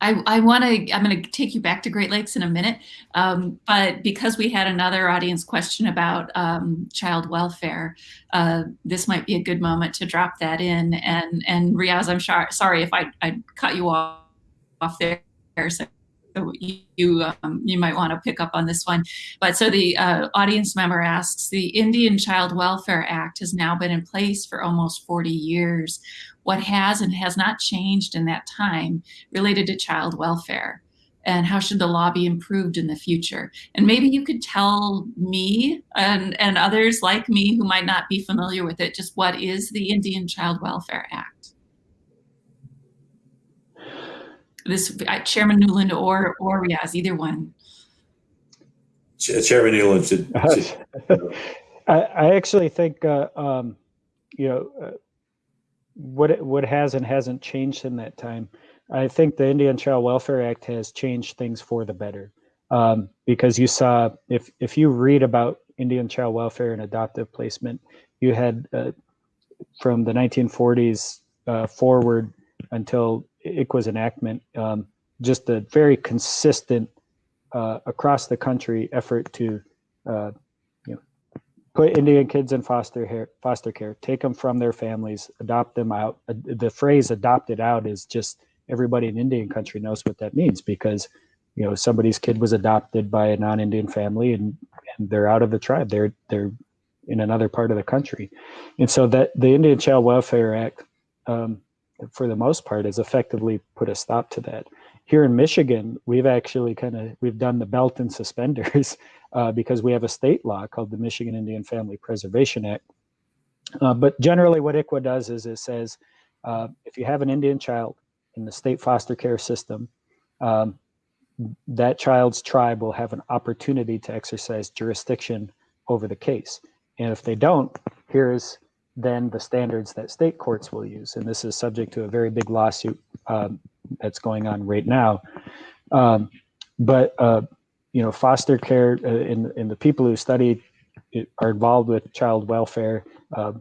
I, I want to, I'm going to take you back to Great Lakes in a minute, um, but because we had another audience question about um, child welfare, uh, this might be a good moment to drop that in. And, and Riyaz, I'm sorry if I, I cut you off, off there. So you um, you might want to pick up on this one. But so the uh, audience member asks, the Indian Child Welfare Act has now been in place for almost 40 years. What has and has not changed in that time related to child welfare? And how should the law be improved in the future? And maybe you could tell me and, and others like me who might not be familiar with it, just what is the Indian Child Welfare Act? this uh, Chairman Newland or or Riyaz, either one. Chairman Newland should. should *laughs* I, I, actually think uh, um, you know uh, what what has and hasn't changed in that time. I think the Indian Child Welfare Act has changed things for the better um, because you saw if if you read about Indian child welfare and adoptive placement, you had uh, from the 1940s uh, forward until ICWA's enactment, um, just a very consistent uh, across the country effort to uh, put Indian kids in foster care, foster care, take them from their families, adopt them out. Uh, the phrase "adopted out" is just everybody in Indian country knows what that means because you know somebody's kid was adopted by a non-Indian family and, and they're out of the tribe. They're they're in another part of the country, and so that the Indian Child Welfare Act. Um, for the most part, has effectively put a stop to that. Here in Michigan, we've actually kind of we've done the belt and suspenders *laughs* uh, because we have a state law called the Michigan Indian Family Preservation Act. Uh, but generally, what ICWA does is it says uh, if you have an Indian child in the state foster care system, um, that child's tribe will have an opportunity to exercise jurisdiction over the case. And if they don't, here's then the standards that state courts will use. And this is subject to a very big lawsuit um, that's going on right now. Um, but uh, you know, foster care uh, in in the people who study it, are involved with child welfare uh,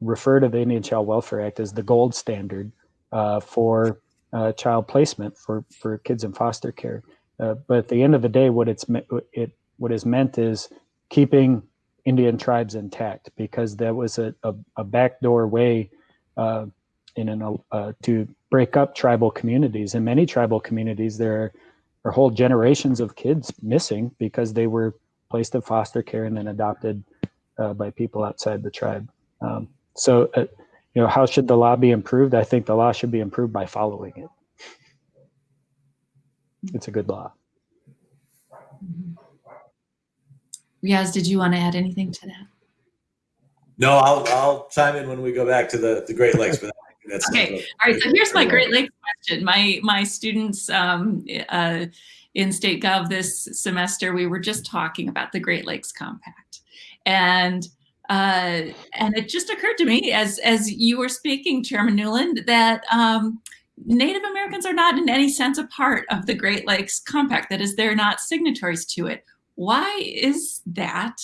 refer to the Indian Child Welfare Act as the gold standard uh, for uh, child placement for for kids in foster care. Uh, but at the end of the day, what it's it what is meant is keeping Indian tribes intact because that was a, a, a backdoor way in an, uh, to break up tribal communities. In many tribal communities, there are whole generations of kids missing because they were placed in foster care and then adopted uh, by people outside the tribe. Um, so, uh, you know, how should the law be improved? I think the law should be improved by following it. It's a good law. Riyaz, did you want to add anything to that? No, I'll I'll chime in when we go back to the the Great Lakes. But that's okay. All right. So here's my Great Lakes question. My my students um, uh, in State Gov this semester, we were just talking about the Great Lakes Compact, and uh, and it just occurred to me as as you were speaking, Chairman Newland, that. Um, Native Americans are not in any sense a part of the Great Lakes Compact. That is, they're not signatories to it why is that?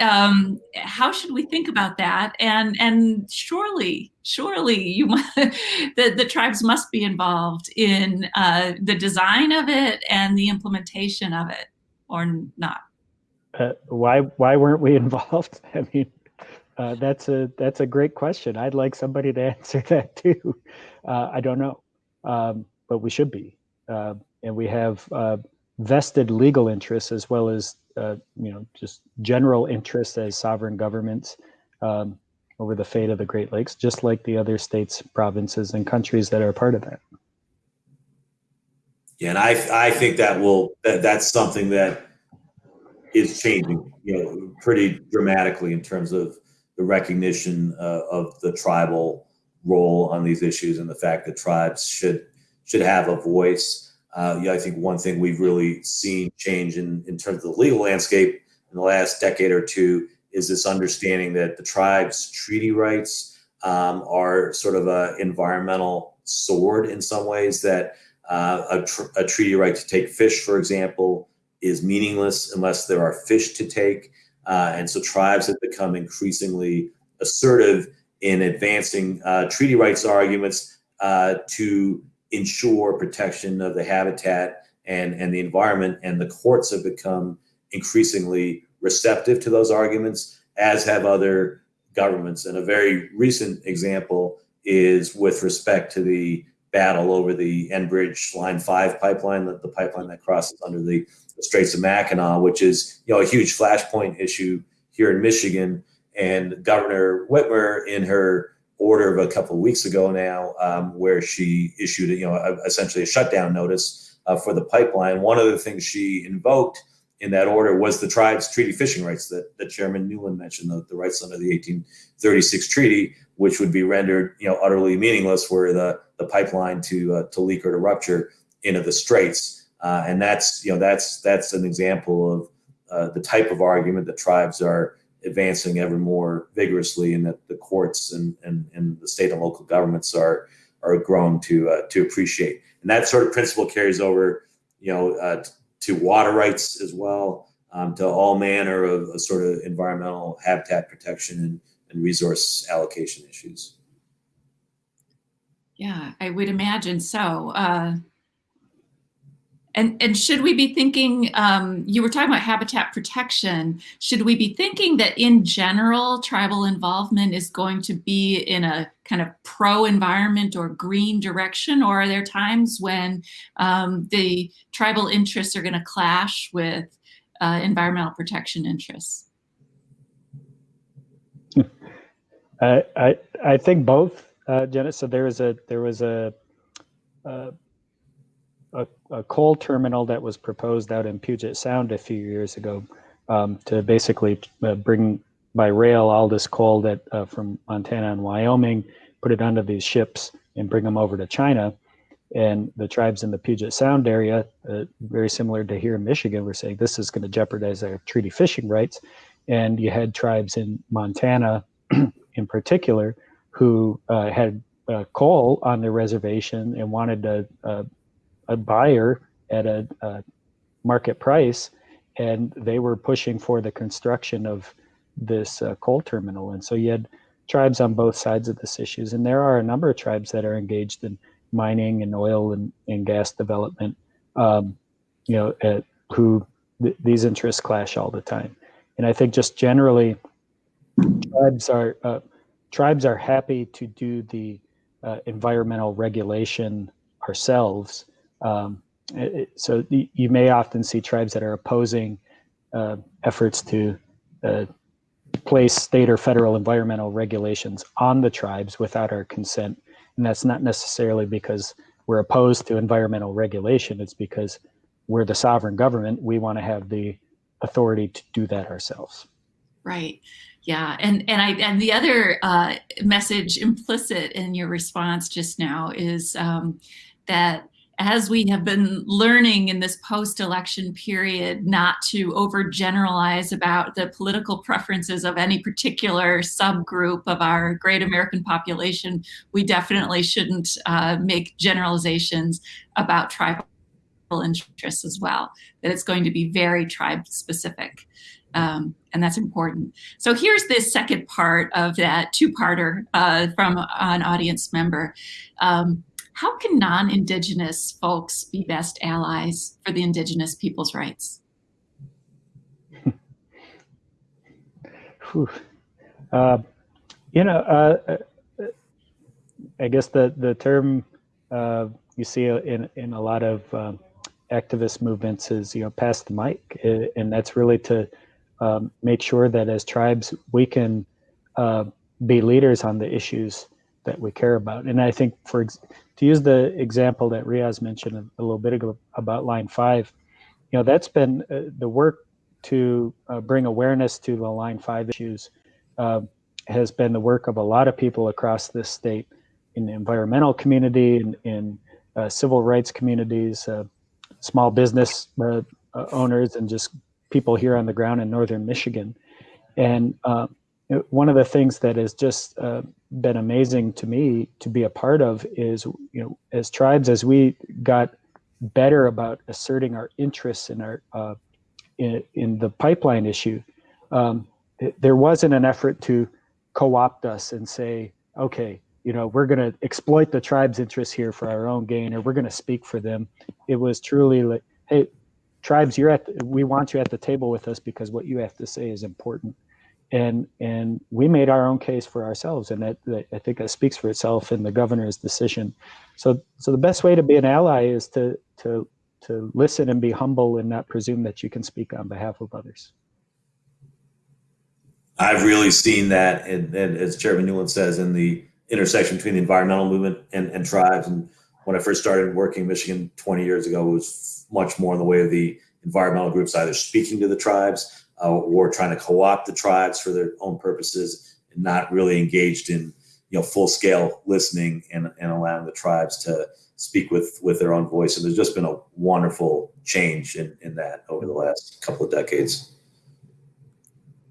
Um, how should we think about that? And and surely, surely you *laughs* the the tribes must be involved in uh, the design of it and the implementation of it, or not? Uh, why why weren't we *laughs* involved? I mean, uh, that's a that's a great question. I'd like somebody to *laughs* answer that too. Uh, I don't know, um, but we should be, uh, and we have uh, vested legal interests as well as uh, you know just general interest as sovereign governments um, over the fate of the Great Lakes, just like the other states, provinces, and countries that are part of that. Yeah, and I I think that will that that's something that is changing, you know, pretty dramatically in terms of the recognition uh, of the tribal role on these issues and the fact that tribes should should have a voice Uh, I think one thing we've really seen change in, in terms of the legal landscape in the last decade or two is this understanding that the tribe's treaty rights um, are sort of an environmental sword in some ways that uh, a, tr- a, treaty right to take fish, for example, is meaningless unless there are fish to take. Uh, and so tribes have become increasingly assertive in advancing uh, treaty rights arguments uh, to ensure protection of the habitat and, and the environment. And the courts have become increasingly receptive to those arguments, as have other governments. And a very recent example is with respect to the battle over the Enbridge Line 5 pipeline, the, the pipeline that crosses under the, the Straits of Mackinac, which is you know a huge flashpoint issue here in Michigan. And Governor Whitmer, in her order of a couple of weeks ago now, um, where she issued you know a, essentially a shutdown notice uh, for the pipeline, one of the things she invoked in that order was the tribe's treaty fishing rights that, that Chairman Newland mentioned, the, the rights under the 1836 treaty, which would be rendered, you know, utterly meaningless were the, the pipeline to uh, to leak or to rupture into the straits. Uh, and that's, you know, that's that's an example of uh, the type of argument that tribes are advancing ever more vigorously, and that the courts and, and, and the state and local governments are are growing to uh, to appreciate. And that sort of principle carries over, you know, uh, to water rights as well, um, to all manner of, sort of environmental habitat protection and, and resource allocation issues. Yeah, I would imagine so. Uh, and, and should we be thinking, um, you were talking about habitat protection, should we be thinking that in general, tribal involvement is going to be in a kind of pro-environment or green direction, or are there times when um, the tribal interests are gonna clash with uh, environmental protection interests? *laughs* I, I, I think both, uh. So there was a, there was a, uh, a, a, coal terminal that was proposed out in Puget Sound a few years ago um, to basically uh, bring by rail all this coal that uh, from Montana and Wyoming, put it onto these ships and bring them over to China. And the tribes in the Puget Sound area, uh, very similar to here in Michigan, were saying this is going to jeopardize our treaty fishing rights. And you had tribes in Montana, *clears throat* in particular, who uh, had uh, coal on their reservation and wanted to a a buyer at a, a market price, and they were pushing for the construction of this uh, coal terminal. And so you had tribes on both sides of this issues, and there are a number of tribes that are engaged in mining and oil and, and gas development. Um, you know, at, who th- these interests clash all the time. And I think just generally, tribes are uh, tribes are happy to do the uh, environmental regulation ourselves um, it, so you may often see tribes that are opposing uh, efforts to uh, place state or federal environmental regulations on the tribes without our consent. And that's not necessarily because we're opposed to environmental regulation. It's because we're the sovereign government. We want to have the authority to do that ourselves. Right. Yeah. And and I and the other uh, message implicit in your response just now is um, that as we have been learning in this post-election period not to overgeneralize about the political preferences of any particular subgroup of our great American population, we definitely shouldn't uh, make generalizations about tribal interests as well, that it's going to be very tribe specific. Um, and that's important. So here's this second part of that two-parter uh, from an audience member. Um, how can non-Indigenous folks be best allies for the Indigenous people's rights? uh, you know, uh, uh, I guess the, the term uh, you see in, in a lot of um, activist movements is, you know, pass the mic. And that's really to um, make sure that as tribes, we can uh, be leaders on the issues that we care about. And I think for to use the example that Riyaz mentioned a, little bit ago about line five, you know, that's been uh, the work to uh, bring awareness to the line five issues uh, has been the work of a lot of people across this state in the environmental community and in, in uh, civil rights communities. Uh, small business uh, owners and just people here on the ground in northern Michigan. And one of the things that has just uh, been amazing to me to be a part of is, you know, as tribes, as we got better about asserting our interests in our uh, in, in the pipeline issue, um, it, there wasn't an effort to co-opt us and say, okay, you know, we're going to exploit the tribe's interests here for our own gain, or we're going to speak for them. It was truly like, hey, tribes, you're at, the, we want you at the table with us because what you have to say is important. And and we made our own case for ourselves, and that, that I think that speaks for itself in the governor's decision. So so the best way to be an ally is to to to listen and be humble and not presume that you can speak on behalf of others. I've really seen that, and, and as Chairman Newland says, in the intersection between the environmental movement and, and tribes. And when I first started working in Michigan 20 years ago, it was much more in the way of the environmental groups either speaking to the tribes uh, or trying to co-opt the tribes for their own purposes and not really engaged in you know full scale listening and, and allowing the tribes to speak with with their own voice. And there's just been a wonderful change in, in that over the last couple of decades.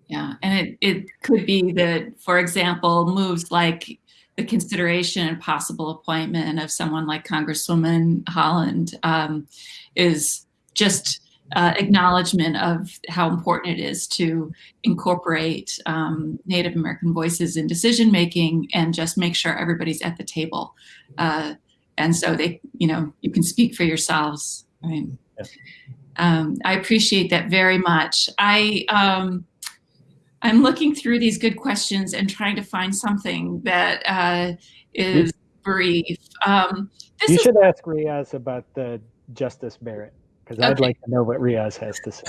Yeah, and it, it could be that, for example, moves like the consideration and possible appointment of someone like Congresswoman Haaland um, is just uh, acknowledgement of how important it is to incorporate um, Native American voices in decision making and just make sure everybody's at the table. Uh, and so they, you know, you can speak for yourselves. Right? Um, I appreciate that very much. I um, I'm looking through these good questions and trying to find something that uh, is brief. Um, you should ask Riyaz about the Justice Barrett because okay. I'd like to know what Riyaz has to say.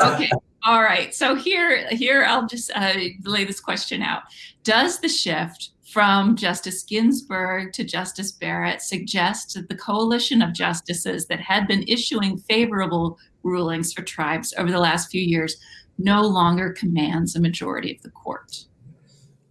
okay. All right. So here, here I'll just uh, lay this question out. Does the shift from Justice Ginsburg to Justice Barrett suggest that the coalition of justices that had been issuing favorable rulings for tribes over the last few years no longer commands a majority of the court?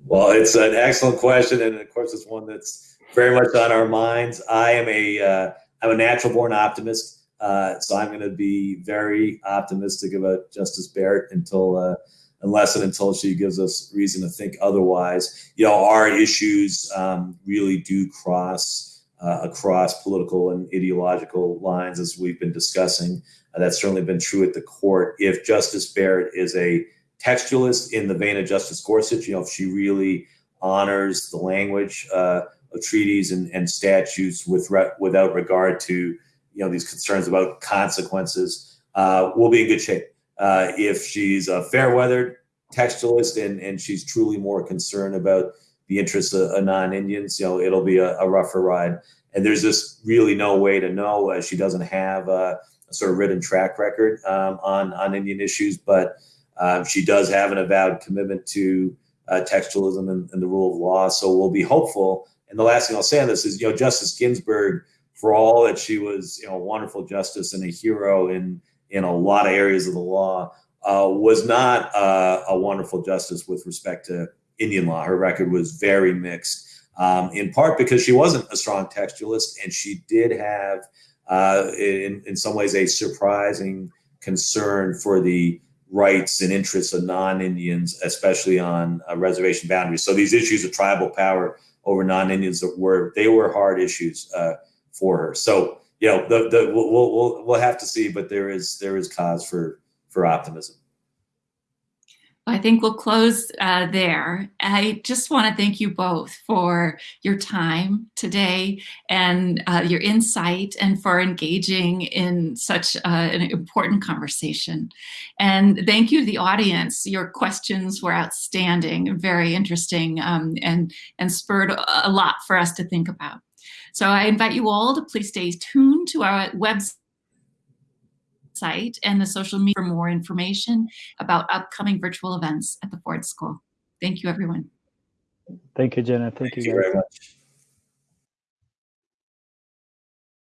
Well, it's an excellent question, and of course, it's one that's very much on our minds. I am a am uh, a natural born optimist, uh, so I'm going to be very optimistic about Justice Barrett until uh, unless and until she gives us reason to think otherwise. You know, our issues um, really do cross uh, across political and ideological lines, as we've been discussing. Uh, that's certainly been true at the court. If Justice Barrett is a textualist in the vein of Justice Gorsuch, you know, if she really honors the language uh, of treaties and, and statutes with re- without regard to you know these concerns about consequences, uh, we'll be in good shape. Uh, if she's a fair-weathered textualist and, and she's truly more concerned about the interests of, of non-Indians, you know, it'll be a, a, rougher ride. And there's just really no way to know. Uh, she doesn't have uh, a sort of written track record um, on on Indian issues, but um, she does have an avowed commitment to uh, textualism and, and, the rule of law. So we'll be hopeful. And the last thing I'll say on this is, you know, Justice Ginsburg, for all that she was, you know, a wonderful justice and a hero in in a lot of areas of the law, uh, was not uh, a wonderful justice with respect to Indian law. Her record was very mixed. Um, in part because she wasn't a strong textualist and she did have uh, in, in some ways a surprising concern for the rights and interests of non-Indians, especially on uh, reservation boundaries. So these issues of tribal power over non-Indians were they were hard issues uh, for her. So you know, the, the we'll, we'll we'll have to see, but there is there is cause for for optimism. I think we'll close uh, there. I just want to thank you both for your time today and uh, your insight and for engaging in such uh, an important conversation. And thank you to the audience. Your questions were outstanding, very interesting, um, and, and spurred a lot for us to think about. So I invite you all to please stay tuned to our website and the social media for more information about upcoming virtual events at the Ford School. Thank you, everyone. Thank you, Jenna. Thank, Thank you, you very much.